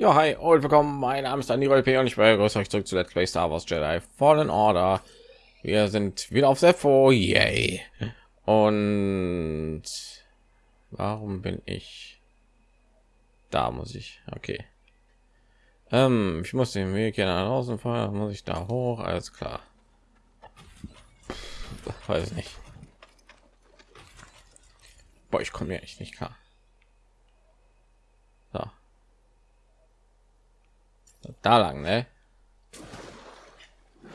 Ja, hi und willkommen. Mein Name ist Daniel P. und ich begrüße euch zurück zu Let's Play Star Wars Jedi Fallen Order. Wir sind wieder auf Sepho, yay! Und warum bin ich da? Muss ich? Okay. Ähm, ich muss den Weg hier nach draußen fahren. Muss ich da hoch? Alles klar. Weiß nicht. Boah, ich komme ja echt nicht klar. Da lang, ne?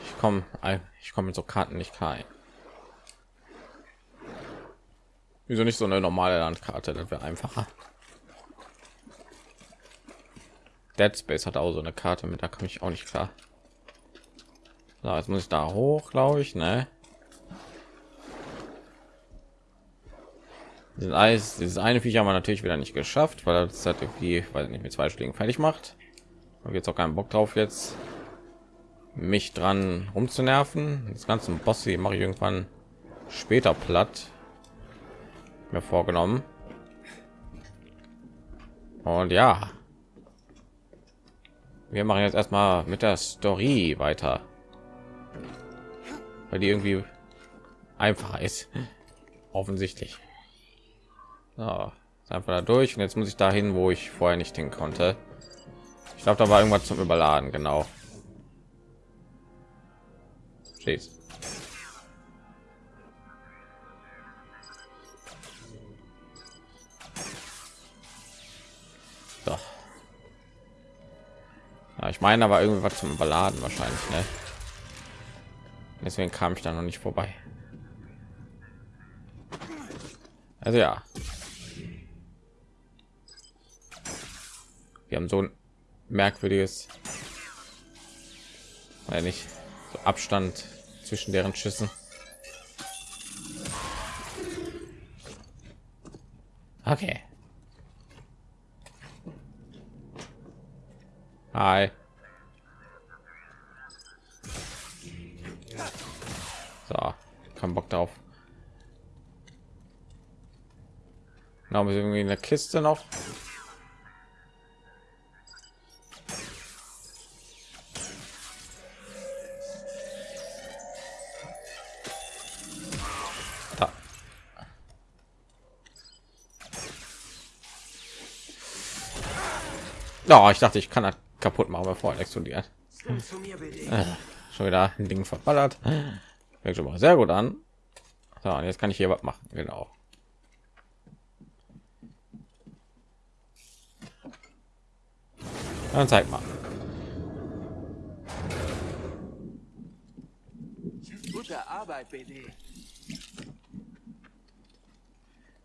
Ich komme, ich komme mit so Karten nicht rein. Wieso nicht so eine normale Landkarte? Das wäre einfacher. Dead Space hat auch so eine Karte mit, da komme ich auch nicht klar. So, jetzt muss ich da hoch, glaube ich, ne? Dieses dieses eine Viech haben wir natürlich wieder nicht geschafft, weil das hat irgendwie, weil nicht mit zwei Schlägen fertig macht. Und jetzt auch keinen Bock drauf jetzt mich dran rumzunerven. Das ganze Boss hier mache ich irgendwann später platt. Mir vorgenommen. Und ja, wir machen jetzt erstmal mit der Story weiter, weil die irgendwie einfacher ist, offensichtlich. So, einfach da durch und jetzt muss ich dahin, wo ich vorher nicht hin konnte. Ich glaube, da war irgendwas zum Überladen, genau. Steht. So. Ja, ich meine aber irgendwas zum Überladen wahrscheinlich, ne? Deswegen kam ich da noch nicht vorbei. Also ja, wir haben so ein merkwürdiges. Weil nicht? So abstand zwischen deren schüssen. Okay. Hi. So kein bock drauf. Genau, wir irgendwie in der Kiste noch. Oh, ich dachte, ich kann das kaputt machen, bevor er explodiert. Äh, schon wieder ein Ding verballert. Fängt schon mal sehr gut an. So, und jetzt kann ich hier was machen. Genau. Dann zeig mal. Gute Arbeit, BD.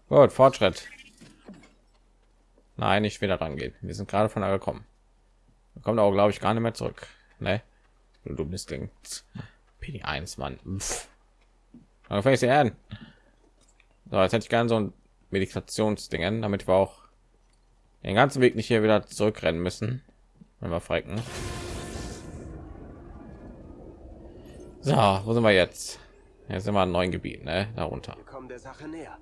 Gut, Fortschritt. Nein, nicht wieder rangehen. Wir sind gerade von da gekommen. Da kommt auch, glaube ich, gar nicht mehr zurück. Ne? Du dummes Ding. PD1, Mann. Fange ich sie an. So, jetzt hätte ich gerne so ein Meditationsdingen, damit wir auch den ganzen Weg nicht hier wieder zurückrennen müssen, wenn wir frecken. So, wo sind wir jetzt? Jetzt sind wir in neuen Gebieten, ne? Darunter. Wir kommen der Sache näher.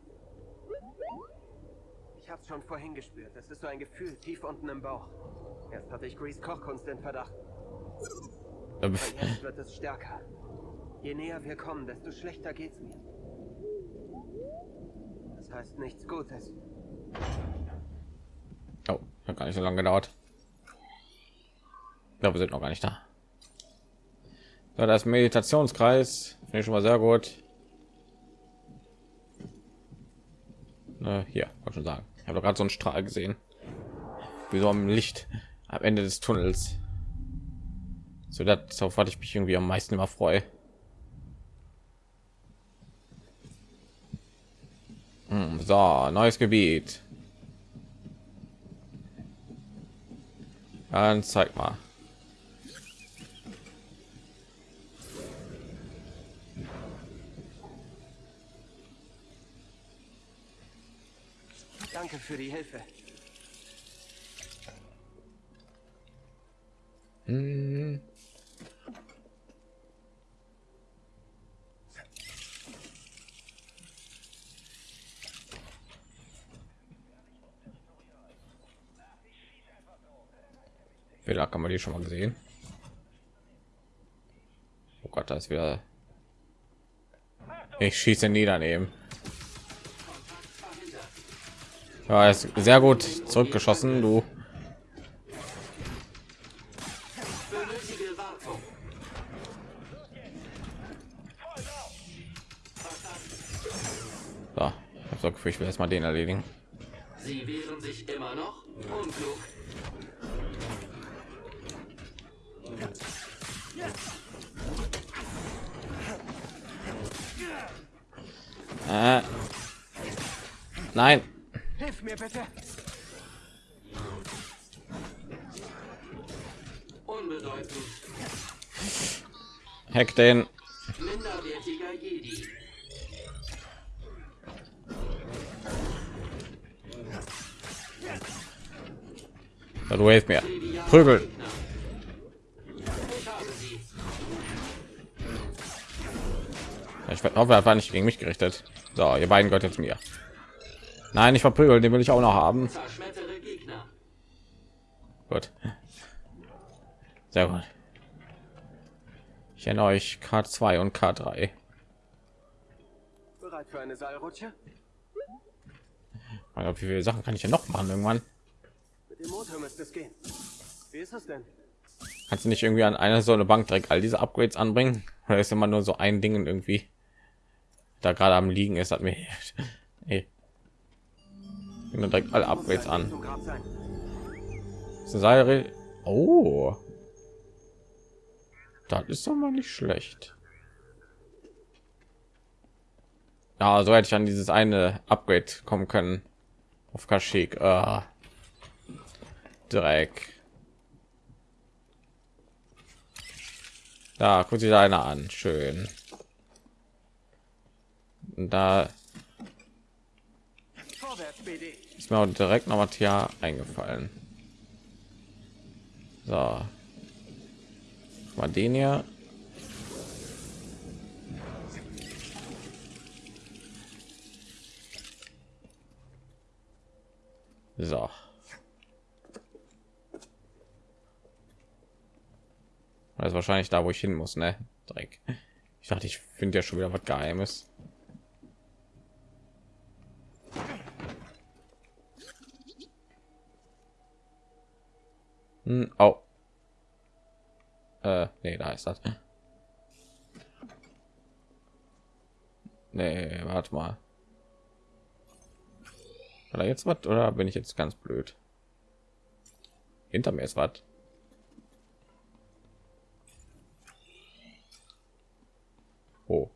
Ich hab's schon vorhin gespürt. Das ist so ein Gefühl tief unten im Bauch. Erst hatte ich Grease Kochkunst in Verdacht. Aber jetzt wird es stärker. Je näher wir kommen, desto schlechter geht's mir. Das heißt nichts Gutes. Oh, hat gar nicht so lange gedauert. Ja, wir sind noch gar nicht da. So, das Meditationskreis finde ich schon mal sehr gut. Äh, hier, wollte schon sagen ich habe gerade so einen Strahl gesehen, wie so am Licht am Ende des Tunnels. So das, auf was ich mich irgendwie am meisten immer freue. Hm, so, neues Gebiet. Dann zeig mal. Danke für die Hilfe. Hm. Fehler kann man die schon mal gesehen. Oh Gott, das ist wieder. Ich schieße nie daneben. Ja, ist sehr gut zurückgeschossen, du. So, ich habe so Gefühl, ich will erstmal den erledigen. Sie wehren sich immer noch unklug. Äh. Nein. Hilf mir bitte. Unbedeutend. Hack den. Minderwertiger Jedi. Ja, du hilfst mir. Prügel. Ich hoffe, er war nicht gegen mich gerichtet. So, ihr beiden gehört jetzt mir. Nein, ich verprügeln, den will ich auch noch haben. Gut. Sehr gut. Ich erinnere euch K2 und K3. Bereit für eine Seilrutsche? Wie viele Sachen kann ich ja noch machen irgendwann? Mit dem Motor müsste es gehen. Wie ist es denn? Kannst du nicht irgendwie an einer so eine Bank direkt all diese Upgrades anbringen? Oder ist immer nur so ein Ding irgendwie da gerade am liegen ist, hat mir Ey. direkt alle Upgrades an. Seil oh. Das ist doch mal nicht schlecht. Ja, so hätte ich an dieses eine Upgrade kommen können. Auf Kashyyyk. Ah. Dreck. Da guckt sich einer an. Schön. Und da ist mir auch direkt noch was hier eingefallen. So. Mal den hier. So. Das ist wahrscheinlich da, wo ich hin muss, ne? Dreck. Ich dachte, ich finde ja schon wieder was Geheimes. Hm, oh. Äh, nee, da ist das. Nee, warte mal. Hat er jetzt was oder bin ich jetzt ganz blöd? Hinter mir ist was. Oh.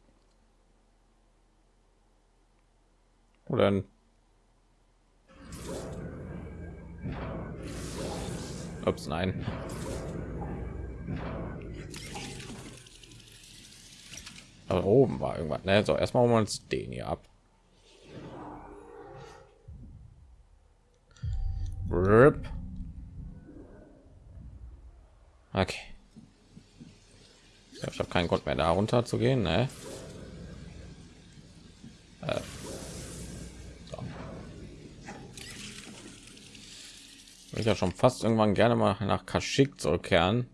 Oder Ups, nein. Aber oben war irgendwas. Ne? So, erstmal holen wir uns den hier ab. Okay. Ich habe keinen Grund mehr da runter zu gehen. Ne? Äh. Ich ja schon fast irgendwann gerne mal nach Kashyyyk zurückkehren.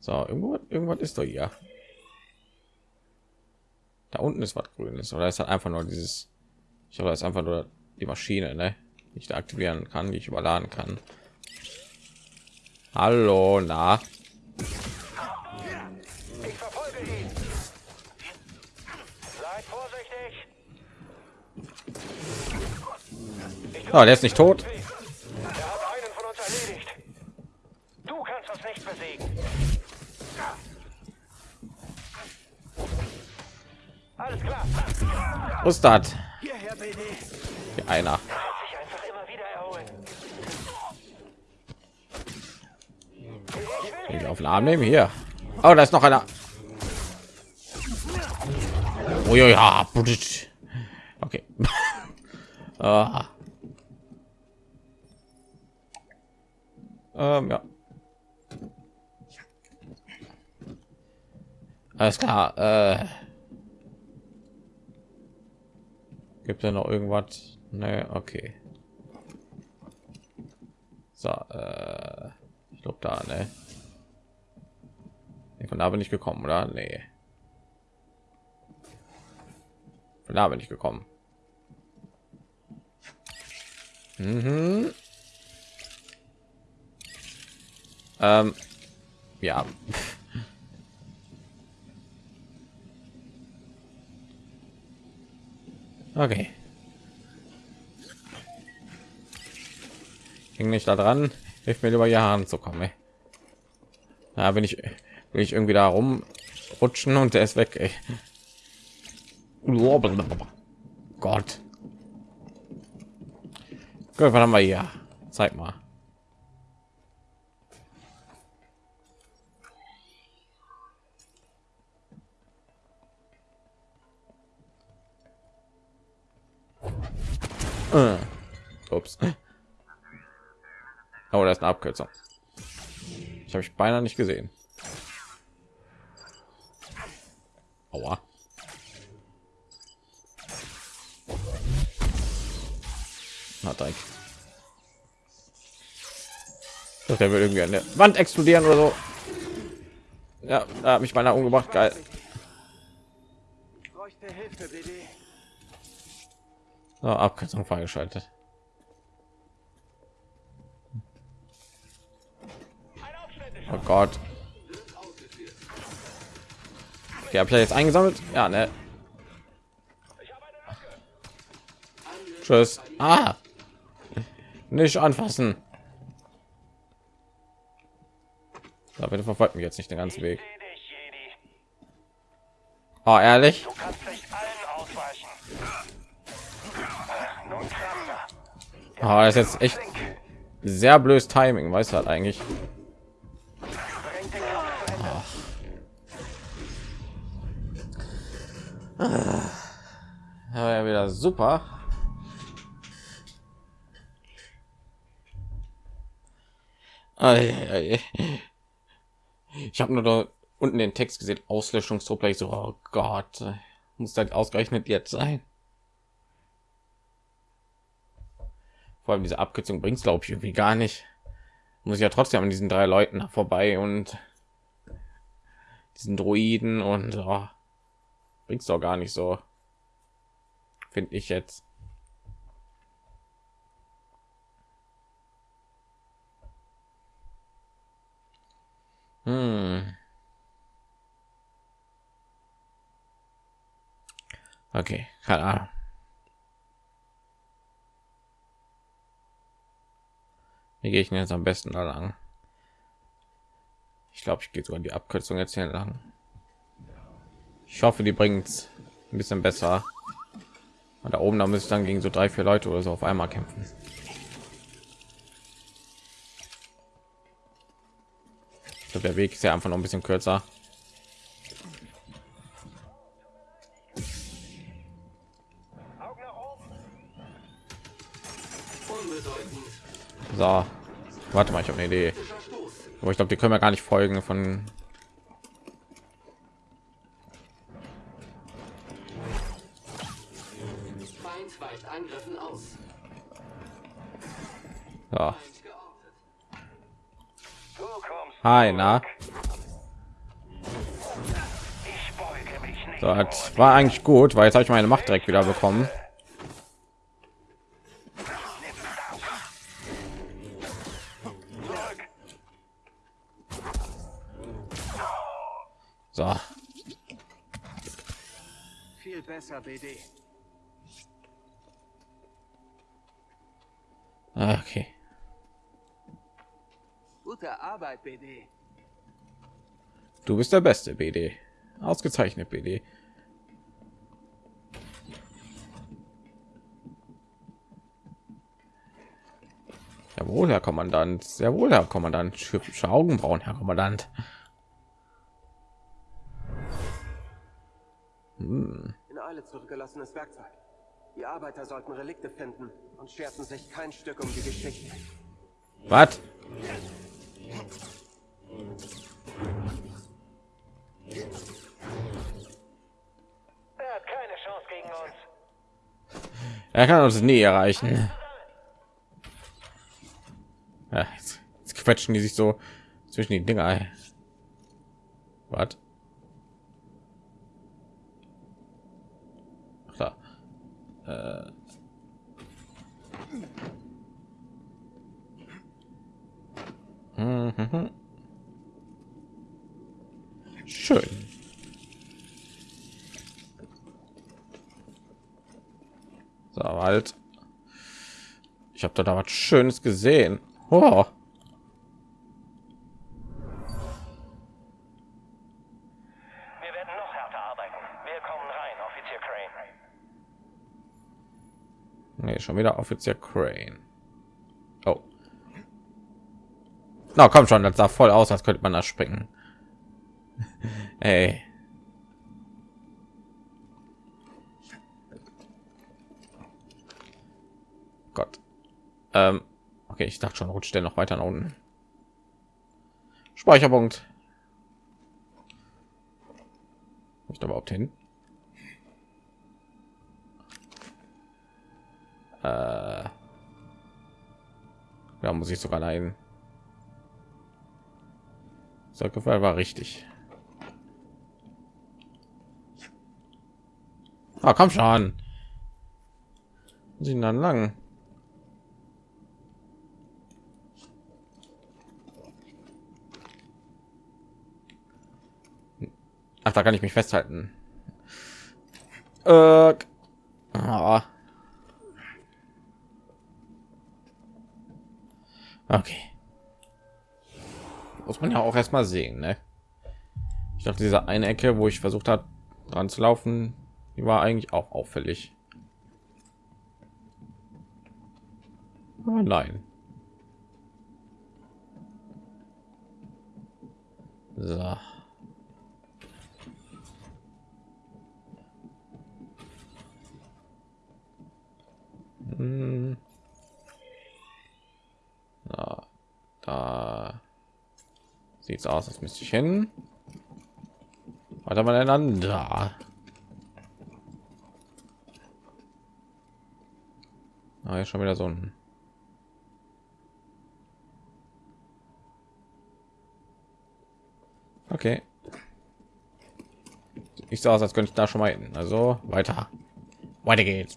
So, irgendwo, irgendwas ist doch hier. Da unten ist was Grünes oder ist halt einfach nur dieses. Ich habe es einfach nur die Maschine, ne? Die ich da aktivieren kann, die ich überladen kann. Hallo, na. Oh, der ist nicht tot. Was das? Hier einer. Ich auf den Arm nehmen hier. Oh, da ist noch einer. Oh ja, okay. ah. ähm, ja. Alles klar. Äh. Gibt ja noch irgendwas? Ne, okay. So, äh, ich glaube, da? Ne? Von da bin ich gekommen, oder? Nee. Von da bin ich gekommen. Mhm. Ähm, ja. Okay. Hing nicht da dran. Hilft mir über Jahren zu kommen. Ja, wenn ich will ich irgendwie da rumrutschen und der ist weg. Ey. Gott. Gut, was haben wir hier? Zeig mal. Äh. Ups. Oh, das ist eine Abkürzung. Ich habe ich beinahe nicht gesehen. Aua. Na, Dreck. Der will irgendwie an der Wand explodieren oder so. Ja, da habe ich beinahe umgebracht. Geil. So, Abkürzung freigeschaltet. Oh Gott. Okay, habe ich jetzt eingesammelt? Ja, ne. Tschüss. Ah. Nicht anfassen. Da bitte verfolgt mich jetzt nicht den ganzen Weg. Oh, ehrlich? Oh, das ist jetzt echt sehr blödes Timing, weiß halt eigentlich. Ja, wieder super. Ich habe nur da unten den Text gesehen, Auslöschungstrupp. Ich so, oh Gott, muss das ausgerechnet jetzt sein? Vor allem diese Abkürzung bringt es, glaube ich, irgendwie gar nicht. Muss ich ja trotzdem an diesen drei Leuten vorbei und diesen Droiden und oh, bringt es doch gar nicht so finde ich jetzt. Hm. Okay, keine Ahnung. Wie gehe ich denn jetzt am besten da lang? Ich glaube, ich gehe sogar die Abkürzung jetzt hier lang. Ich hoffe, die bringt ein bisschen besser. Und da oben, da müsste dann gegen so drei, vier Leute oder so auf einmal kämpfen. Ich glaube, der Weg ist ja einfach noch ein bisschen kürzer. So, warte mal, ich habe eine Idee. Aber ich glaube, die können wir gar nicht folgen von Ja. Hi, na? So, das war eigentlich gut, weil jetzt habe ich meine Macht direkt wieder bekommen. Okay. Gute Arbeit, BD. Du bist der beste BD. Ausgezeichnet BD. Jawohl, Herr Kommandant. Sehr wohl, Herr Kommandant. Hübsche Augenbrauen, Herr Kommandant. Hm. In Eile zurückgelassenes Werkzeug. Die Arbeiter sollten Relikte finden und scherzen sich kein Stück um die Geschichte. Was? Er hat keine Chance gegen uns. Er kann uns nie erreichen. Ja, jetzt, jetzt quetschen die sich so zwischen die Dinger. Was? Da. Schön. So, halt. Ich habe da was Schönes gesehen. Oh. Wir werden noch härter arbeiten. Willkommen rein, Offizier Crane. Nee, schon wieder Offizier Crane. Oh. Na, komm schon, das sah voll aus, als könnte man da springen. Ey. Gott. Ähm, okay, ich dachte schon, rutscht der noch weiter nach unten. Speicherpunkt. Nicht überhaupt hin. Äh, da muss ich sogar leiden. Gefallen war richtig. Ah, komm schon. Sie dann lang. Ach, da kann ich mich festhalten. Äh, ah. Okay. Muss man ja auch erst mal sehen, ne? Ich dachte, diese eine Ecke, wo ich versucht habe, dran zu laufen, die war eigentlich auch auffällig. Aber nein. So. Hm. Na, da sieht es aus, als müsste ich hin. Weiter miteinander. Ah, ist schon wieder so ein Okay. Ich sah aus, als könnte ich da schon mal hin. Also weiter. Weiter geht's.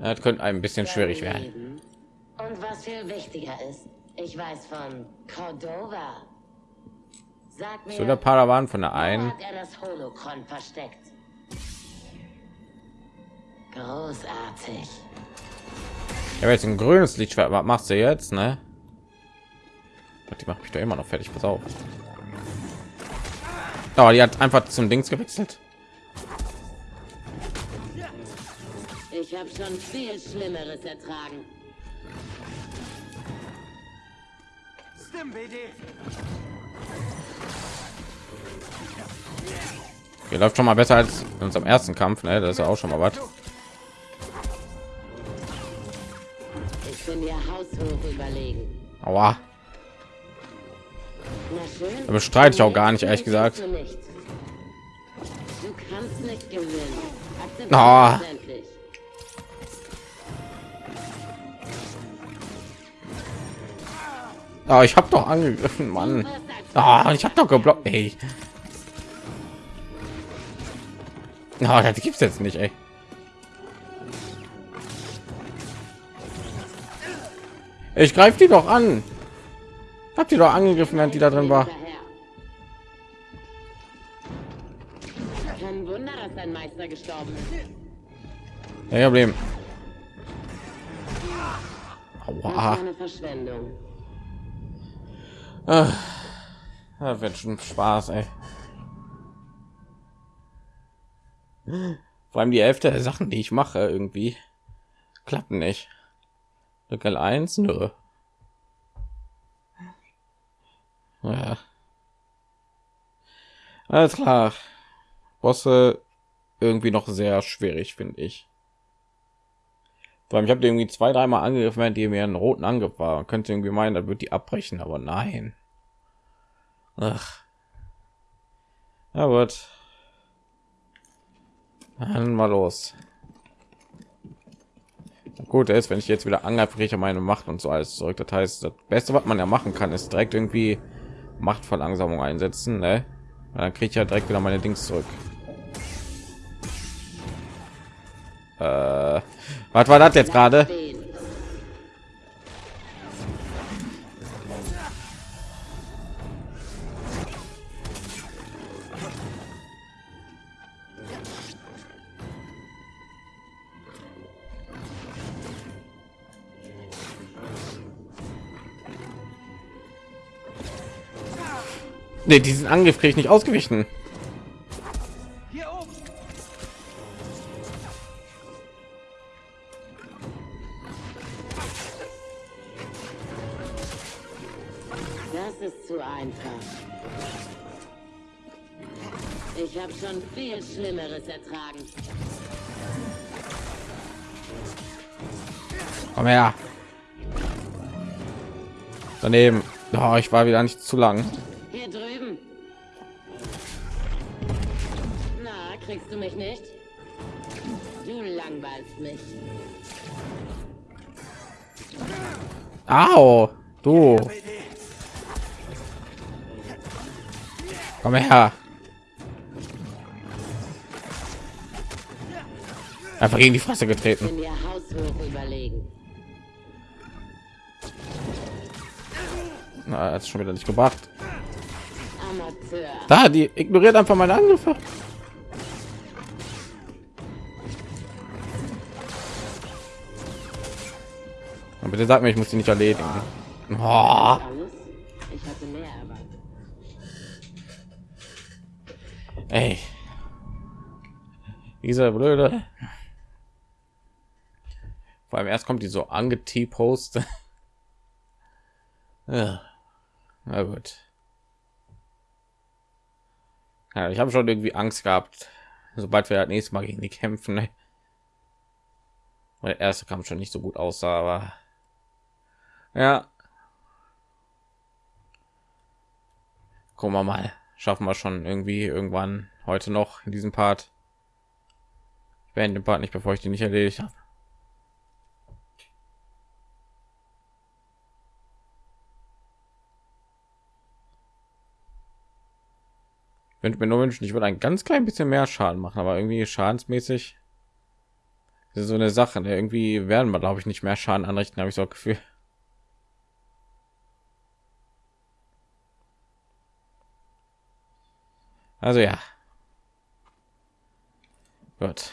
Das könnte ein bisschen schwierig werden. Und was viel wichtiger ist, ich weiß von Cordova. Sag mir, So der Paravan von der einen. hat er das Holocron versteckt? Großartig. Ich habe jetzt ein grünes Lichtschwert. Was machst du jetzt, ne? Die macht mich doch immer noch fertig. Pass auf. Oh, die hat einfach zum Dings gewechselt. Ich habe schon viel Schlimmeres ertragen. BD. Hier läuft schon mal besser als in unserem ersten Kampf, ne? Das ist ja auch schon mal was. Ich bin dir haushoch überlegen. Aua. Schön. Da bestreite ich auch gar nicht, ehrlich gesagt. Du kannst nicht gewinnen. Ah. ich habe doch angegriffen, Mann. Ah, ich habe doch geblockt. Ey. Na, das gibt's jetzt nicht, ey. Ich greife die doch an. Habt ihr doch angegriffen, während die da drin war. Kein Wunder, dass dein Meister gestorben ist. Kein Problem. Aua. Verschwendung. Ah, Das wird schon Spaß, ey. Vor allem die Hälfte der Sachen, die ich mache, irgendwie klappen nicht. Drück L1, nö. Ja. Alles klar. Bosse irgendwie noch sehr schwierig, finde ich. Vor allem, ich habe irgendwie zwei, dreimal angegriffen, während die mir einen roten Angriff war. Man könnte irgendwie meinen, da wird die abbrechen, aber nein. Ach. Ja gut. Dann mal los. Gut ist, wenn ich jetzt wieder angreife, kriege ich meine Macht und so alles zurück. Das heißt, das Beste, was man ja machen kann, ist direkt irgendwie Machtverlangsamung einsetzen. Ne? Dann kriege ich ja direkt wieder meine Dings zurück. Äh, was war das jetzt gerade? Nee, diesen Angriff kriege ich nicht ausgewichen. Hier oben! Das ist zu einfach. Ich habe schon viel Schlimmeres ertragen. Komm her. Daneben. Oh, ich war wieder nicht zu lang. Kriegst du mich nicht? Du langweilst mich. Au, du. Komm her. Einfach gegen die Fresse getreten. Na, hat schon wieder nicht gebracht. Da, die ignoriert einfach meine Angriffe. Und bitte sag mir, ich muss die nicht erledigen. Oh, ey. Dieser blöde. Vor allem erst kommt die so angetepost. ja. Na gut. Ja, ich habe schon irgendwie Angst gehabt, sobald wir das nächste Mal gegen die kämpfen. Ne? Der erste Kampf schon nicht so gut aussah, aber ja. Gucken wir mal. Schaffen wir schon irgendwie irgendwann heute noch in diesem Part. Ich beende den Part nicht, bevor ich den nicht erledigt habe. Ich könnte mir nur wünschen, ich würde ein ganz klein bisschen mehr Schaden machen, aber irgendwie schadensmäßig ist so eine Sache. Ne? Irgendwie werden wir, glaube ich, nicht mehr Schaden anrichten, habe ich so das Gefühl. Also ja. Gut.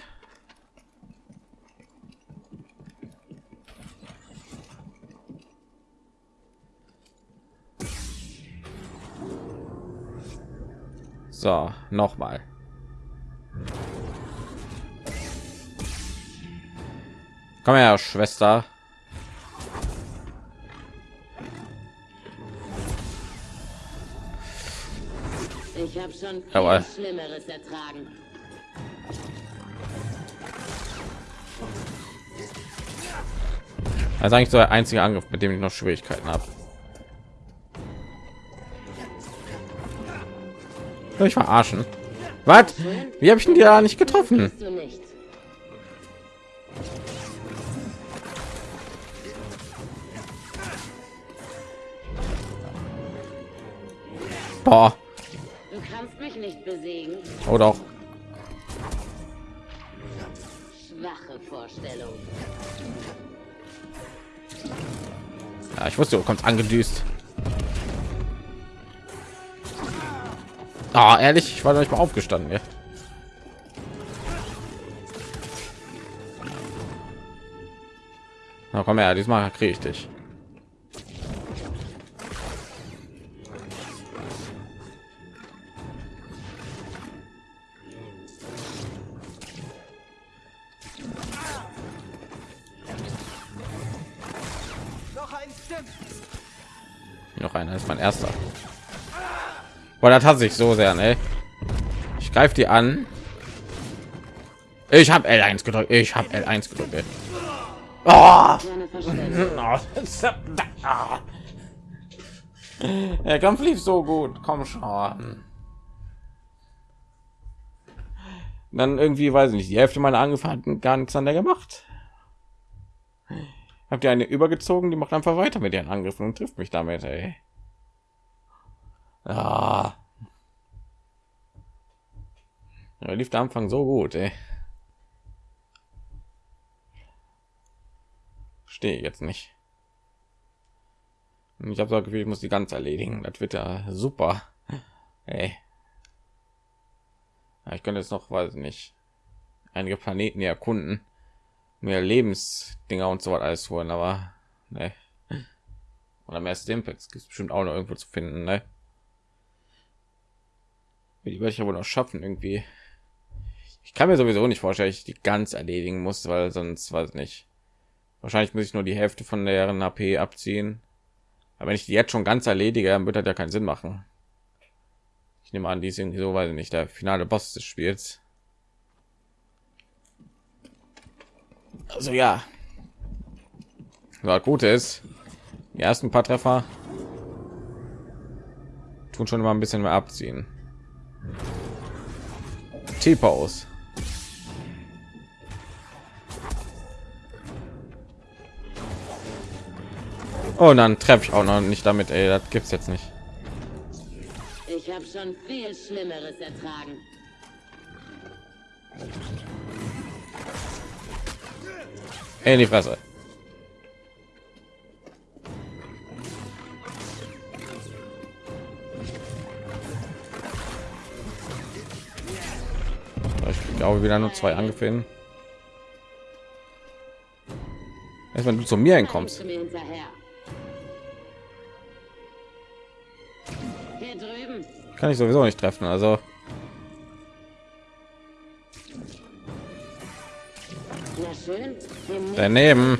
So, noch mal. Komm her, Schwester. Ich habe schon viel Jawohl. Schlimmeres ertragen. Das ist eigentlich so der einzige Angriff, mit dem ich noch Schwierigkeiten habe. Soll ich verarschen? Was? Wie habe ich denn die da nicht getroffen? Boah. Besiegen. Oh doch. Schwache Vorstellung. Ja, ich wusste, du kommst angedüst. Ah, ehrlich, ich war noch nicht mal aufgestanden. Ja. Na komm her, diesmal kriege ich dich. Erster. Boah, das hat sich so sehr, ne? Ich greife die an. Ich habe L1 gedrückt. Ich habe L1 gedrückt. Oh! Der Kampf lief so gut. Komm schon. Dann irgendwie weiß ich nicht. Die Hälfte meiner Angriffe gar nichts an der gemacht. Habt ihr eine übergezogen? Die macht einfach weiter mit ihren Angriffen und trifft mich damit. Ey. Ah. Ja, lief der Anfang so gut. Ey. Stehe jetzt nicht. Ich habe so Gefühl, ich muss die ganz erledigen. Das wird ja super. Ey. Ja, ich könnte jetzt noch, weiß nicht, einige Planeten hier erkunden, mehr Lebensdinger und so was alles holen, aber ne. Oder mehr Stimpaks gibt bestimmt auch noch irgendwo zu finden, ne? Die werde ich aber noch schaffen irgendwie. Ich kann mir sowieso nicht vorstellen, ich die ganz erledigen muss, weil sonst weiß nicht. Wahrscheinlich muss ich nur die Hälfte von deren AP abziehen. Aber wenn ich die jetzt schon ganz erledige, dann wird das ja keinen Sinn machen. Ich nehme an, die sind so, weiß ich nicht, der finale Boss des Spiels. Also ja. So, gut ist, die ersten paar Treffer tun schon immer ein bisschen mehr abziehen. T-Pose. Oh, und dann treffe ich auch noch nicht damit, ey, das gibt's jetzt nicht. Ich habe schon viel Schlimmeres ertragen. In die Fresse. Glaube wieder nur zwei angefallen. Erst wenn du zu mir hinkommst. Kann ich sowieso nicht treffen, also Daneben.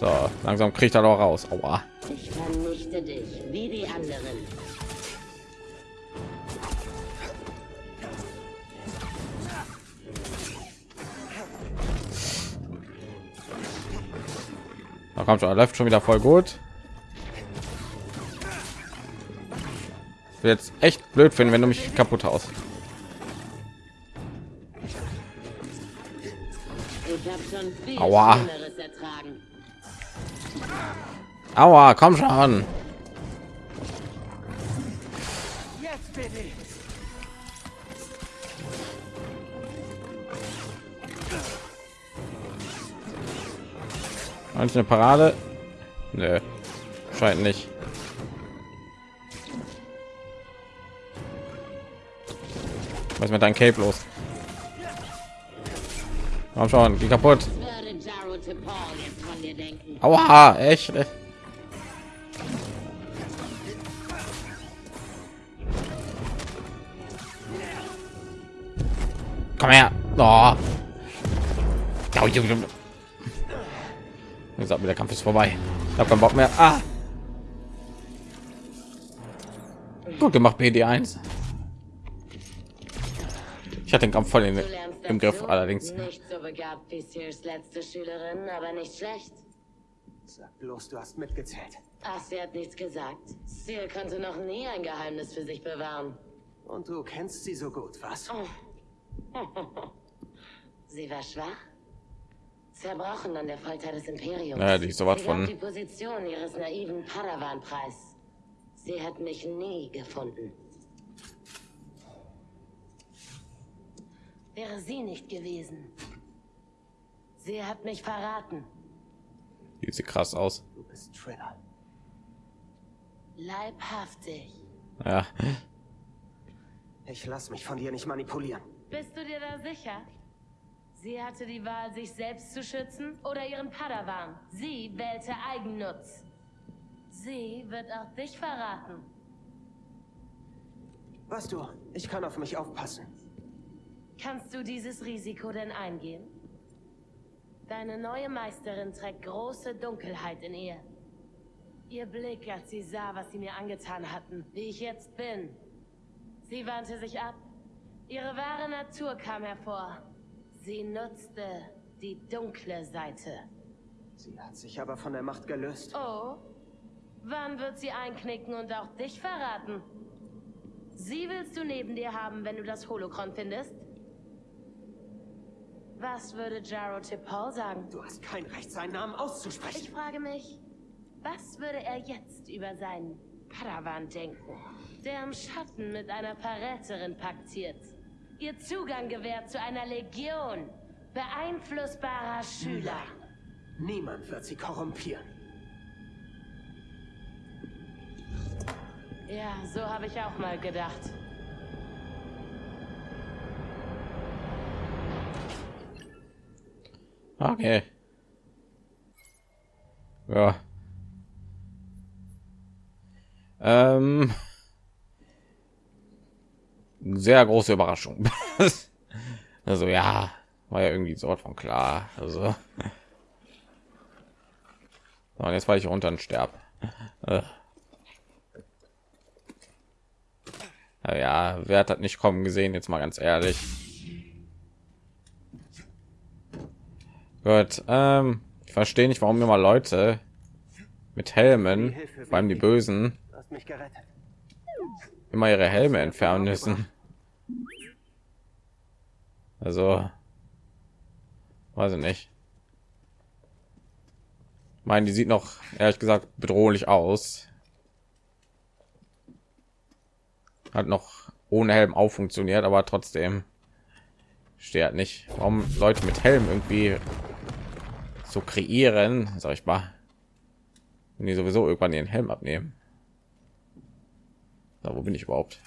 so langsam kriegt er doch raus. Aua. Ich vernichte dich, wie die anderen. Da kommt schon, er läuft schon wieder voll gut. Jetzt echt blöd finden, wenn du mich kaputt haust. Aua. Aua, komm schon. Eine Parade? Nö, scheint nicht. Was ist mit deinem Cape los? Komm schon, die kaputt. Aua, echt? Komm her. Oh. Wie gesagt, der Kampf ist vorbei. Ich habe keinen Bock mehr. Ah. Gut gemacht, PD1. Ich hatte den Kampf voll in, im Griff, allerdings. Nicht so begabt wie Sears letzte Schülerin, aber nicht schlecht. Sag bloß, du hast mitgezählt. Ach, sie hat nichts gesagt. Seal konnte noch nie ein Geheimnis für sich bewahren. Und du kennst sie so gut, was? Sie war schwach, zerbrochen an der Folter des Imperiums. Ja, die ist sowas sie gab von- die Position ihres naiven Padawan preis. Sie hat mich nie gefunden. Wäre sie nicht gewesen. Sie hat mich verraten. Die sieht krass aus. Du bist Triller. Leibhaftig. Ja, Ich lass mich von dir nicht manipulieren. Bist du dir da sicher? Sie hatte die Wahl, sich selbst zu schützen oder ihren Padawan. Sie wählte Eigennutz. Sie wird auch dich verraten. Weißt du, ich kann auf mich aufpassen. Kannst du dieses Risiko denn eingehen? Deine neue Meisterin trägt große Dunkelheit in ihr. Ihr Blick, als sie sah, was sie mir angetan hatten, wie ich jetzt bin. Sie wandte sich ab, Ihre wahre Natur kam hervor. Sie nutzte die dunkle Seite. Sie hat sich aber von der Macht gelöst. Oh, wann wird sie einknicken und auch dich verraten? Sie willst du neben dir haben, wenn du das Holocron findest? Was würde Jaro Tipol sagen? Du hast kein Recht, seinen Namen Ich auszusprechen. frage mich, was würde er jetzt über seinen Padawan denken, der im Schatten mit einer Verräterin paktiert? Ihr Zugang gewährt zu einer Legion beeinflussbarer Schüler. Niemand wird sie korrumpieren. Ja, so habe ich auch mal gedacht. Okay. Ja. Ähm. Sehr große Überraschung. also ja, war ja irgendwie so von klar. Also. So, und jetzt weil ich runter und sterb. Äh. Ja, wer hat das nicht kommen gesehen? Jetzt mal ganz ehrlich. Gut, ähm, ich verstehe nicht, warum immer Leute mit Helmen, allem die Bösen, immer ihre Helme entfernen müssen. Also, weiß ich nicht. Ich meine, die sieht noch ehrlich gesagt bedrohlich aus. Hat noch ohne Helm auch funktioniert, aber trotzdem steht nicht, warum Leute mit Helm irgendwie so kreieren, sag ich mal, wenn die sowieso irgendwann ihren Helm abnehmen. Da, wo bin ich überhaupt?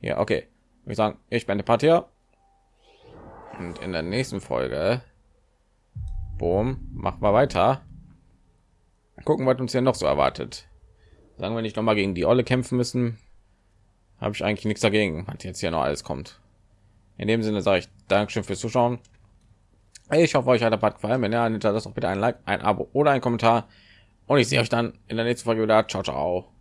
Ja, okay. Ich sagen, ich bin der Patia. Und in der nächsten Folge, boom, machen wir weiter. Gucken, was uns hier noch so erwartet. Sagen wir nicht noch mal gegen die Olle kämpfen müssen, habe ich eigentlich nichts dagegen, was jetzt hier noch alles kommt. In dem Sinne sage ich Dankeschön fürs Zuschauen. Ich hoffe, euch hat der Part gefallen. Wenn ja, hinterlasst doch bitte ein Like, ein Abo oder ein Kommentar. Und ich sehe euch dann in der nächsten Folge wieder. Ciao, ciao.